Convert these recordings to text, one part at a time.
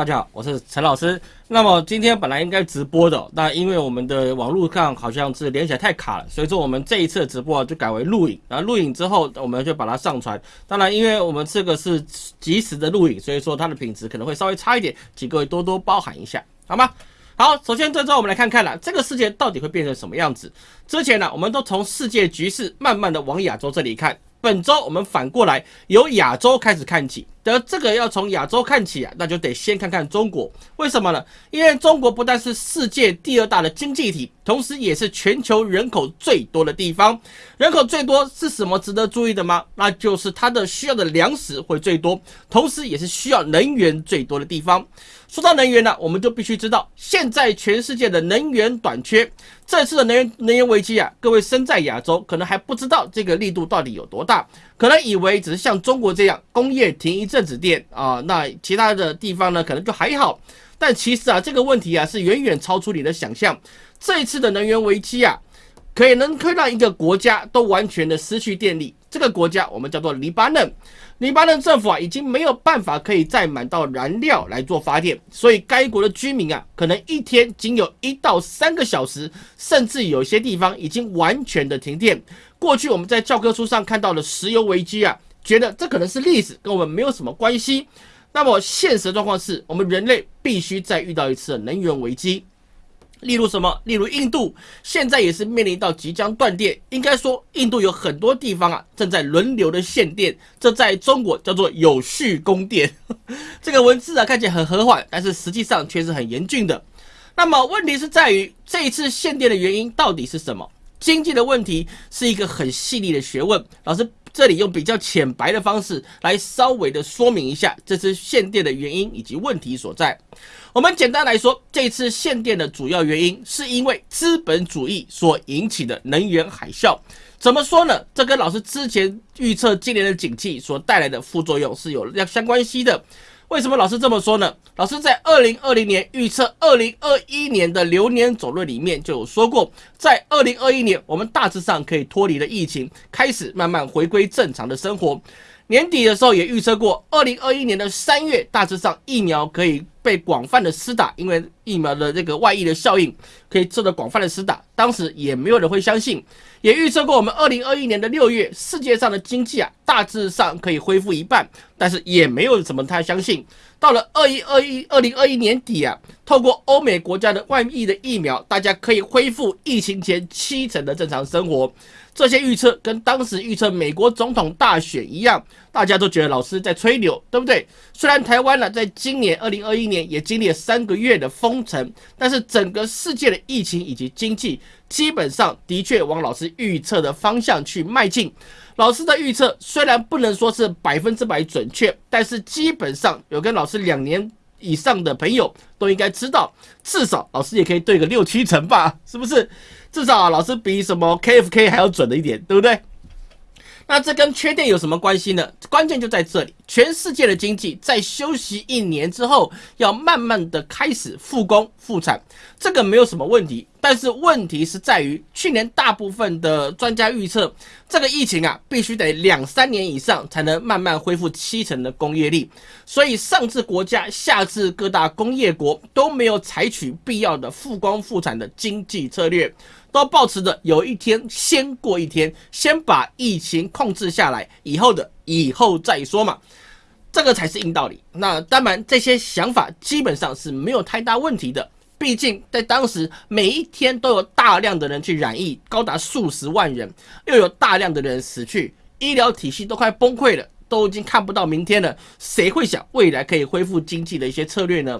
大家好，我是陈老师。那么今天本来应该直播的，那因为我们的网络上好像是连起来太卡了，所以说我们这一次的直播就改为录影。然后录影之后，我们就把它上传。当然，因为我们这个是即时的录影，所以说它的品质可能会稍微差一点，请各位多多包涵一下，好吗？好，首先这周我们来看看了这个世界到底会变成什么样子。之前呢，我们都从世界局势慢慢的往亚洲这里看。本周我们反过来由亚洲开始看起，得这个要从亚洲看起啊，那就得先看看中国，为什么呢？因为中国不但是世界第二大的经济体，同时也是全球人口最多的地方。人口最多是什么值得注意的吗？那就是它的需要的粮食会最多，同时也是需要能源最多的地方。说到能源呢，我们就必须知道，现在全世界的能源短缺，这次的能源能源危机啊，各位身在亚洲，可能还不知道这个力度到底有多大，可能以为只是像中国这样工业停一阵子电啊，那其他的地方呢，可能就还好。但其实啊，这个问题啊，是远远超出你的想象。这一次的能源危机啊，可以能会让一个国家都完全的失去电力。这个国家我们叫做黎巴嫩，黎巴嫩政府啊已经没有办法可以再买到燃料来做发电，所以该国的居民啊可能一天仅有一到三个小时，甚至有些地方已经完全的停电。过去我们在教科书上看到的石油危机啊，觉得这可能是历史，跟我们没有什么关系。那么现实状况是我们人类必须再遇到一次能源危机。例如什么？例如印度现在也是面临到即将断电。应该说，印度有很多地方啊正在轮流的限电，这在中国叫做有序供电。这个文字啊看起来很和缓，但是实际上却是很严峻的。那么问题是在于这一次限电的原因到底是什么？经济的问题是一个很细腻的学问。老师这里用比较浅白的方式来稍微的说明一下这次限电的原因以及问题所在。我们简单来说，这次限电的主要原因是因为资本主义所引起的能源海啸。怎么说呢？这跟老师之前预测今年的景气所带来的副作用是有相相关系的。为什么老师这么说呢？老师在二零二零年预测二零二一年的流年走论里面就有说过，在二零二一年我们大致上可以脱离了疫情，开始慢慢回归正常的生活。年底的时候也预测过，二零二一年的三月大致上疫苗可以被广泛的施打，因为疫苗的这个外溢的效应可以做到广泛的施打。当时也没有人会相信，也预测过我们二零二一年的六月世界上的经济啊大致上可以恢复一半，但是也没有什么太相信。到了二一二一二零二一年底啊，透过欧美国家的万亿的疫苗，大家可以恢复疫情前七成的正常生活。这些预测跟当时预测美国总统大选一样，大家都觉得老师在吹牛，对不对？虽然台湾呢，在今年二零二一年也经历了三个月的封城，但是整个世界的疫情以及经济基本上的确往老师预测的方向去迈进。老师的预测虽然不能说是百分之百准确，但是基本上有跟老师两年以上的朋友都应该知道，至少老师也可以对个六七成吧，是不是？至少，老师比什么 KFK 还要准的一点，对不对？那这跟缺电有什么关系呢？关键就在这里，全世界的经济在休息一年之后，要慢慢的开始复工复产，这个没有什么问题。但是问题是在于，去年大部分的专家预测，这个疫情啊，必须得两三年以上才能慢慢恢复七成的工业力。所以上至国家，下至各大工业国，都没有采取必要的复工复产的经济策略。都保持着有一天先过一天，先把疫情控制下来，以后的以后再说嘛，这个才是硬道理。那当然，这些想法基本上是没有太大问题的。毕竟在当时，每一天都有大量的人去染疫，高达数十万人，又有大量的人死去，医疗体系都快崩溃了，都已经看不到明天了。谁会想未来可以恢复经济的一些策略呢？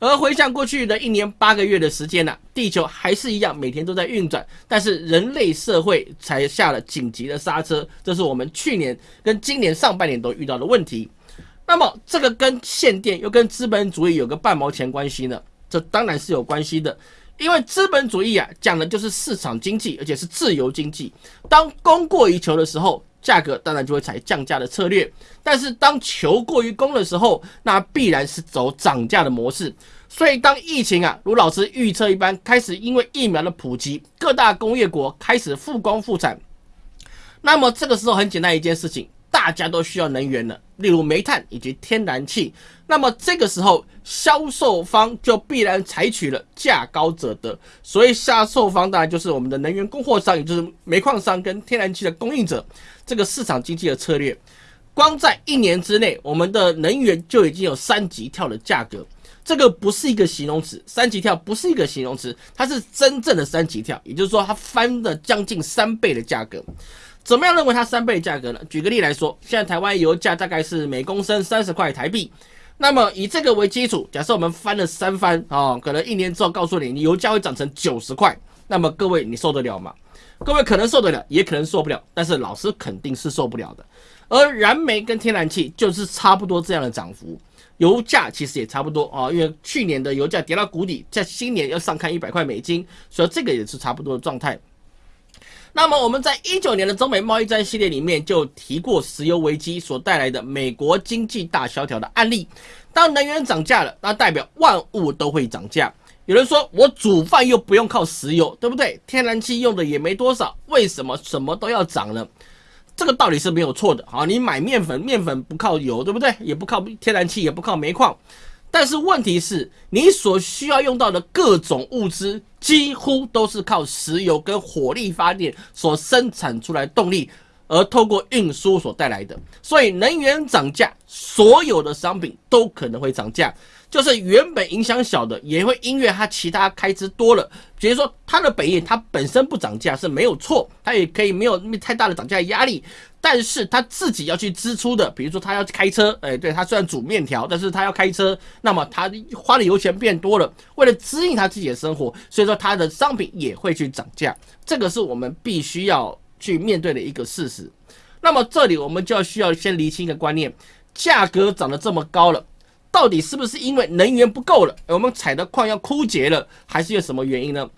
而回想过去的一年八个月的时间呢，地球还是一样每天都在运转，但是人类社会才下了紧急的刹车，这是我们去年跟今年上半年都遇到的问题。那么这个跟限电又跟资本主义有个半毛钱关系呢？这当然是有关系的，因为资本主义啊讲的就是市场经济，而且是自由经济。当供过于求的时候，价格当然就会采降价的策略；但是当求过于供的时候，那必然是走涨价的模式。所以，当疫情啊如老师预测一般开始，因为疫苗的普及，各大工业国开始复工复产，那么这个时候很简单一件事情，大家都需要能源了，例如煤炭以及天然气。那么这个时候，销售方就必然采取了价高者得。所以销售方当然就是我们的能源供货商，也就是煤矿商跟天然气的供应者。这个市场经济的策略，光在一年之内，我们的能源就已经有三级跳的价格。这个不是一个形容词，三级跳不是一个形容词，它是真正的三级跳，也就是说它翻了将近三倍的价格。怎么样认为它三倍价格呢？举个例来说，现在台湾油价大概是每公升三十块台币，那么以这个为基础，假设我们翻了三番啊，可能一年之后告诉你，你油价会涨成九十块，那么各位你受得了吗？各位可能受得了，也可能受不了，但是老师肯定是受不了的。而燃煤跟天然气就是差不多这样的涨幅。油价其实也差不多啊，因为去年的油价跌到谷底，在新年要上看一百块美金，所以这个也是差不多的状态。那么我们在一九年的中美贸易战系列里面就提过石油危机所带来的美国经济大萧条的案例。当能源涨价了，那代表万物都会涨价。有人说我煮饭又不用靠石油，对不对？天然气用的也没多少，为什么什么都要涨呢？这个道理是没有错的，好，你买面粉，面粉不靠油，对不对？也不靠天然气，也不靠煤矿，但是问题是，你所需要用到的各种物资，几乎都是靠石油跟火力发电所生产出来动力，而透过运输所带来的，所以能源涨价，所有的商品都可能会涨价。就是原本影响小的，也会因为它其他开支多了，比如说它的本业它本身不涨价是没有错，它也可以没有太大的涨价压力，但是它自己要去支出的，比如说他要开车，哎，对他虽然煮面条，但是他要开车，那么他花的油钱变多了，为了支应他自己的生活，所以说他的商品也会去涨价，这个是我们必须要去面对的一个事实。那么这里我们就要需要先厘清一个观念，价格涨得这么高了。到底是不是因为能源不够了，我们采的矿要枯竭了，还是有什么原因呢？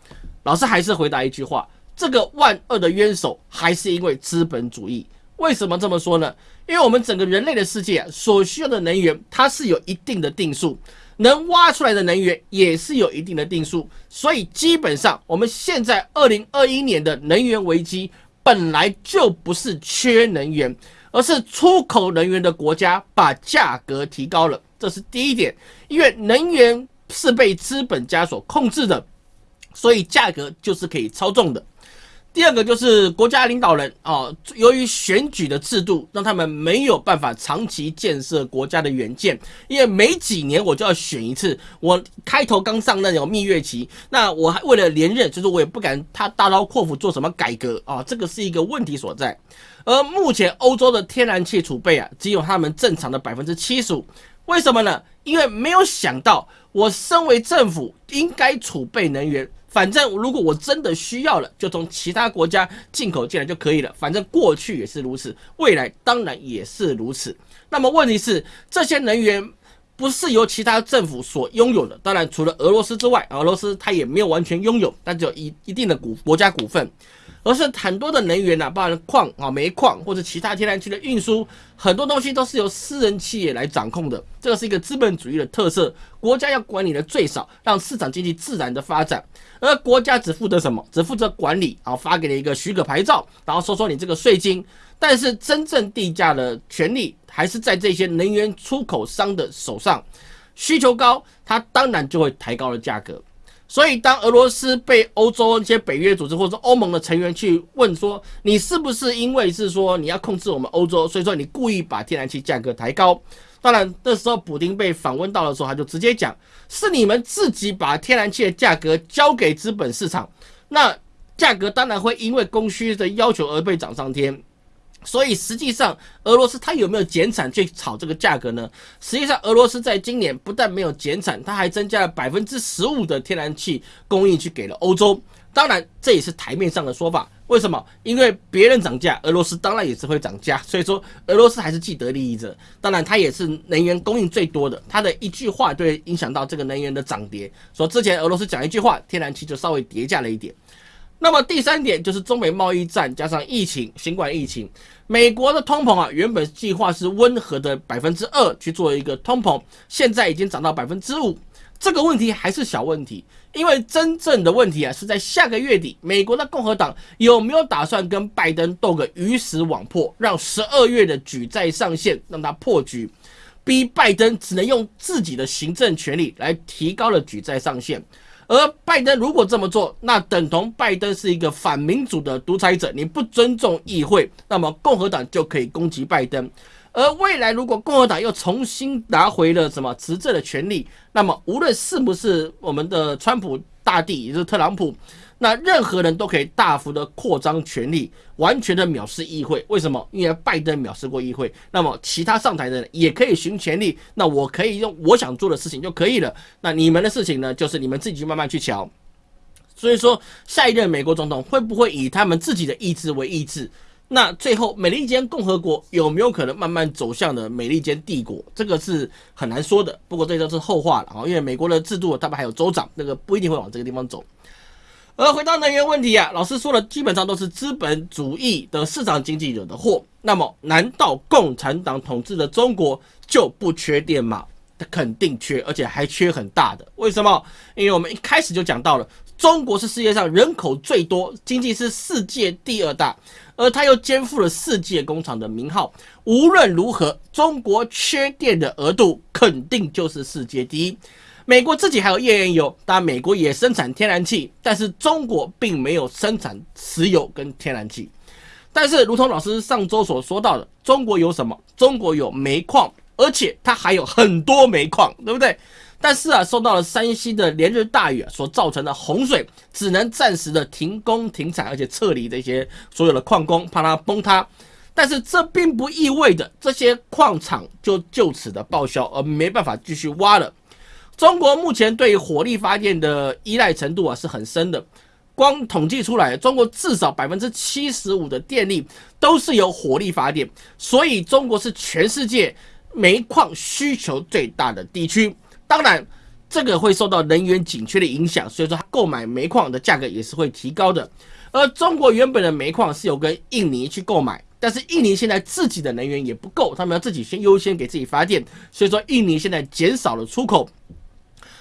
老师还是回答一句话：这个万恶的冤首还是因为资本主义。为什么这么说呢？因为我们整个人类的世界所需要的能源，它是有一定的定数，能挖出来的能源也是有一定的定数，所以基本上我们现在二零二一年的能源危机本来就不是缺能源，而是出口能源的国家把价格提高了。这是第一点，因为能源是被资本家所控制的，所以价格就是可以操纵的。第二个就是国家领导人啊，由于选举的制度，让他们没有办法长期建设国家的远见，因为每几年我就要选一次。我开头刚上任有蜜月期，那我还为了连任，就是我也不敢他大刀阔斧做什么改革啊，这个是一个问题所在。而目前欧洲的天然气储备啊，只有他们正常的百分之七十五。为什么呢？因为没有想到，我身为政府应该储备能源。反正如果我真的需要了，就从其他国家进口进来就可以了。反正过去也是如此，未来当然也是如此。那么问题是，这些能源不是由其他政府所拥有的。当然，除了俄罗斯之外，俄罗斯它也没有完全拥有，但只有一一定的股国家股份。而是很多的能源呐，包含矿啊、煤矿或者其他天然气的运输，很多东西都是由私人企业来掌控的。这个是一个资本主义的特色，国家要管理的最少，让市场经济自然的发展。而国家只负责什么？只负责管理，啊发给了一个许可牌照，然后收收你这个税金。但是真正地价的权利还是在这些能源出口商的手上。需求高，它当然就会抬高了价格。所以，当俄罗斯被欧洲一些北约组织或者欧盟的成员去问说，你是不是因为是说你要控制我们欧洲，所以说你故意把天然气价格抬高？当然，那时候普丁被访问到的时候，他就直接讲，是你们自己把天然气的价格交给资本市场，那价格当然会因为供需的要求而被涨上天。所以实际上，俄罗斯它有没有减产去炒这个价格呢？实际上，俄罗斯在今年不但没有减产，它还增加了百分之十五的天然气供应去给了欧洲。当然，这也是台面上的说法。为什么？因为别人涨价，俄罗斯当然也是会涨价。所以说，俄罗斯还是既得利益者。当然，它也是能源供应最多的。它的一句话就会影响到这个能源的涨跌。说之前俄罗斯讲一句话，天然气就稍微跌价了一点。那么第三点就是中美贸易战加上疫情，新冠疫情，美国的通膨啊，原本计划是温和的百分之二去做一个通膨，现在已经涨到百分之五。这个问题还是小问题，因为真正的问题啊是在下个月底，美国的共和党有没有打算跟拜登斗个鱼死网破，让十二月的举债上限让他破局，逼拜登只能用自己的行政权力来提高了举债上限。而拜登如果这么做，那等同拜登是一个反民主的独裁者，你不尊重议会，那么共和党就可以攻击拜登。而未来如果共和党又重新拿回了什么执政的权利，那么无论是不是我们的川普大帝，也就是特朗普。那任何人都可以大幅的扩张权力，完全的藐视议会。为什么？因为拜登藐视过议会，那么其他上台的人也可以寻权力。那我可以用我想做的事情就可以了。那你们的事情呢？就是你们自己慢慢去瞧。所以说，下一任美国总统会不会以他们自己的意志为意志？那最后，美利坚共和国有没有可能慢慢走向的美利坚帝国？这个是很难说的。不过这都是后话了啊，因为美国的制度，他们还有州长，那个不一定会往这个地方走。而回到能源问题啊，老师说了，基本上都是资本主义的市场经济惹的祸。那么，难道共产党统治的中国就不缺电吗？它肯定缺，而且还缺很大的。为什么？因为我们一开始就讲到了，中国是世界上人口最多、经济是世界第二大，而它又肩负了世界工厂的名号。无论如何，中国缺电的额度肯定就是世界第一。美国自己还有页岩油，当然美国也生产天然气，但是中国并没有生产石油跟天然气。但是，如同老师上周所说到的，中国有什么？中国有煤矿，而且它还有很多煤矿，对不对？但是啊，受到了山西的连日大雨所造成的洪水，只能暂时的停工停产，而且撤离这些所有的矿工，怕它崩塌。但是这并不意味着这些矿场就就此的报销，而没办法继续挖了。中国目前对火力发电的依赖程度啊是很深的，光统计出来，中国至少百分之七十五的电力都是由火力发电，所以中国是全世界煤矿需求最大的地区。当然，这个会受到能源紧缺的影响，所以说它购买煤矿的价格也是会提高的。而中国原本的煤矿是有跟印尼去购买，但是印尼现在自己的能源也不够，他们要自己先优先给自己发电，所以说印尼现在减少了出口。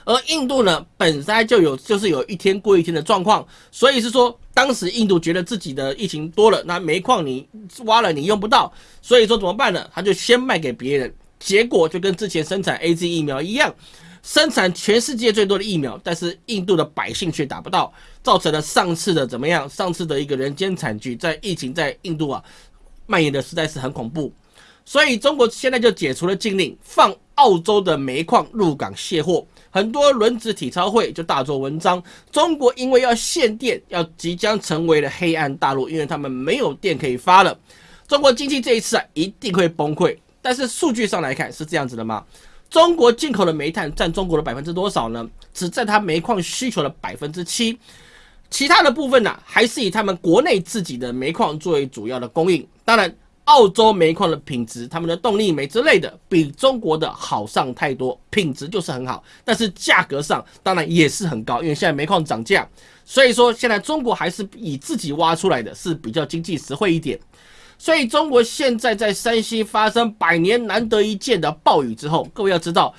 而印度呢，本身就有就是有一天过一天的状况，所以是说，当时印度觉得自己的疫情多了，那煤矿你挖了你用不到，所以说怎么办呢？他就先卖给别人，结果就跟之前生产 A Z 疫苗一样，生产全世界最多的疫苗，但是印度的百姓却打不到，造成了上次的怎么样？上次的一个人间惨剧，在疫情在印度啊蔓延的实在是很恐怖，所以中国现在就解除了禁令，放澳洲的煤矿入港卸货。很多轮子体操会就大做文章。中国因为要限电，要即将成为了黑暗大陆，因为他们没有电可以发了。中国经济这一次啊一定会崩溃。但是数据上来看是这样子的吗？中国进口的煤炭占中国的百分之多少呢？只占它煤矿需求的百分之七，其他的部分呢还是以他们国内自己的煤矿作为主要的供应。当然。澳洲煤矿的品质，他们的动力煤之类的，比中国的好上太多，品质就是很好，但是价格上当然也是很高，因为现在煤矿涨价，所以说现在中国还是以自己挖出来的是比较经济实惠一点。所以中国现在在山西发生百年难得一见的暴雨之后，各位要知道，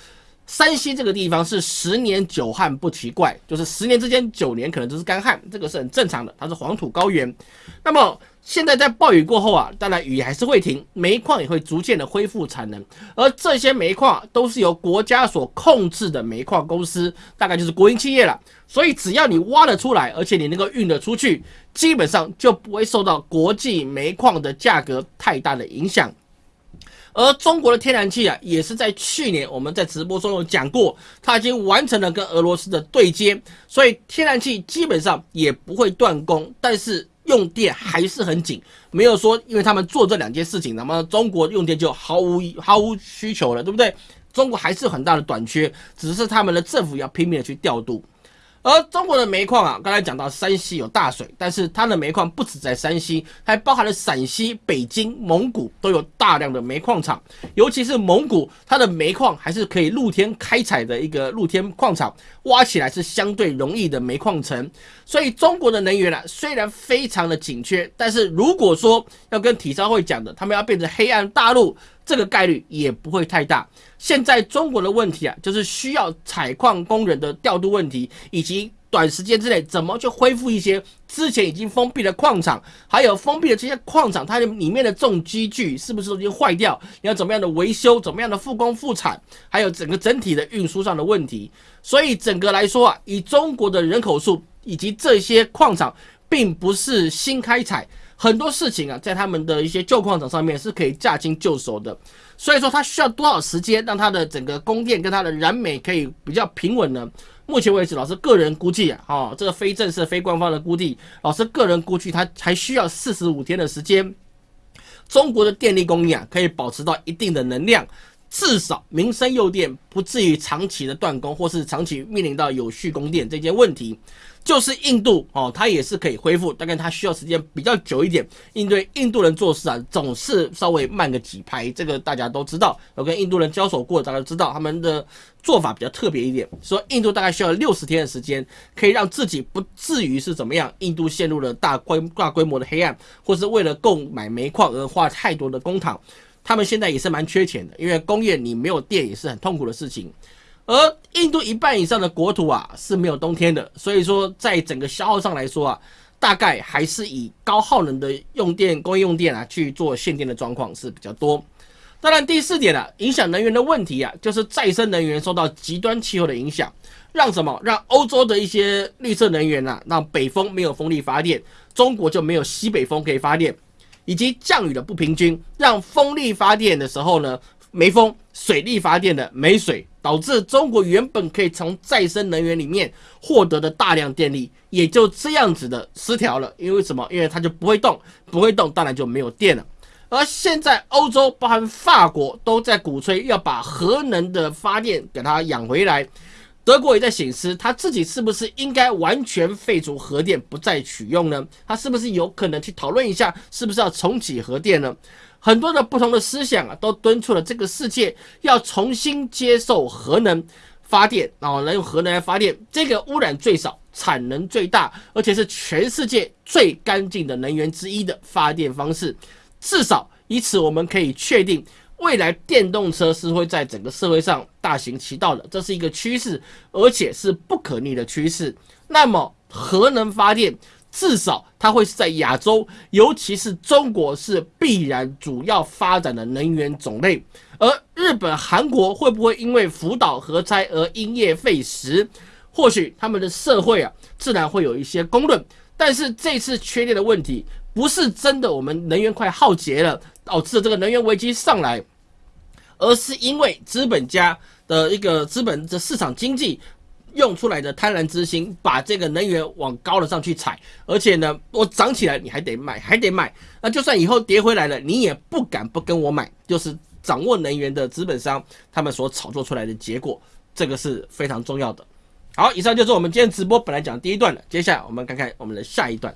山西这个地方是十年久旱不奇怪，就是十年之间九年可能都是干旱，这个是很正常的，它是黄土高原。那么现在在暴雨过后啊，当然雨还是会停，煤矿也会逐渐的恢复产能，而这些煤矿都是由国家所控制的煤矿公司，大概就是国营企业了。所以只要你挖得出来，而且你能够运得出去，基本上就不会受到国际煤矿的价格太大的影响。而中国的天然气啊，也是在去年我们在直播中有讲过，它已经完成了跟俄罗斯的对接，所以天然气基本上也不会断供，但是。用电还是很紧，没有说因为他们做这两件事情，那么中国用电就毫无毫无需求了，对不对？中国还是很大的短缺，只是他们的政府要拼命的去调度。而中国的煤矿啊，刚才讲到山西有大水，但是它的煤矿不止在山西，还包含了陕西、北京、蒙古都有大量的煤矿厂。尤其是蒙古，它的煤矿还是可以露天开采的一个露天矿场，挖起来是相对容易的煤矿层。所以中国的能源啊，虽然非常的紧缺，但是如果说要跟体操会讲的，他们要变成黑暗大陆，这个概率也不会太大。现在中国的问题啊，就是需要采矿工人的调度问题，以及短时间之内怎么去恢复一些之前已经封闭的矿场，还有封闭的这些矿场，它的里面的重机具是不是已经坏掉？你要怎么样的维修？怎么样的复工复产？还有整个整体的运输上的问题。所以整个来说啊，以中国的人口数以及这些矿场，并不是新开采。很多事情啊，在他们的一些旧矿场上面是可以驾轻就熟的，所以说它需要多少时间让它的整个供电跟它的燃煤可以比较平稳呢？目前为止，老师个人估计啊，哈，这个非正式、非官方的估计，老师个人估计它还需要四十五天的时间，中国的电力供应啊可以保持到一定的能量，至少民生用电不至于长期的断供，或是长期面临到有序供电这些问题。就是印度哦，它也是可以恢复，大概它需要时间比较久一点。应对印度人做事啊，总是稍微慢个几拍，这个大家都知道。有跟印度人交手过，大家都知道他们的做法比较特别一点。说印度大概需要六十天的时间，可以让自己不至于是怎么样，印度陷入了大规大规模的黑暗，或是为了购买煤矿而花太多的公帑。他们现在也是蛮缺钱的，因为工业你没有电也是很痛苦的事情。而印度一半以上的国土啊是没有冬天的，所以说在整个消耗上来说啊，大概还是以高耗能的用电、工业用电啊去做限电的状况是比较多。当然，第四点啊，影响能源的问题啊，就是再生能源受到极端气候的影响，让什么？让欧洲的一些绿色能源啊，让北风没有风力发电，中国就没有西北风可以发电，以及降雨的不平均，让风力发电的时候呢没风，水力发电的没水。导致中国原本可以从再生能源里面获得的大量电力，也就这样子的失调了。因为什么？因为它就不会动，不会动，当然就没有电了。而现在欧洲，包含法国，都在鼓吹要把核能的发电给它养回来。德国也在显示，他自己是不是应该完全废除核电，不再取用呢？他是不是有可能去讨论一下，是不是要重启核电呢？很多的不同的思想啊，都敦促了这个世界要重新接受核能发电，然后来用核能来发电，这个污染最少、产能最大，而且是全世界最干净的能源之一的发电方式。至少以此，我们可以确定，未来电动车是会在整个社会上大行其道的，这是一个趋势，而且是不可逆的趋势。那么，核能发电。至少它会是在亚洲，尤其是中国是必然主要发展的能源种类。而日本、韩国会不会因为福岛核灾而因噎废食？或许他们的社会啊，自然会有一些公论。但是这次缺电的问题，不是真的我们能源快耗竭了，导致这个能源危机上来，而是因为资本家的一个资本的市场经济。用出来的贪婪之心，把这个能源往高了上去踩，而且呢，我涨起来你还得卖，还得卖。那就算以后跌回来了，你也不敢不跟我买。就是掌握能源的资本商，他们所炒作出来的结果，这个是非常重要的。好，以上就是我们今天直播本来讲第一段的，接下来我们看看我们的下一段。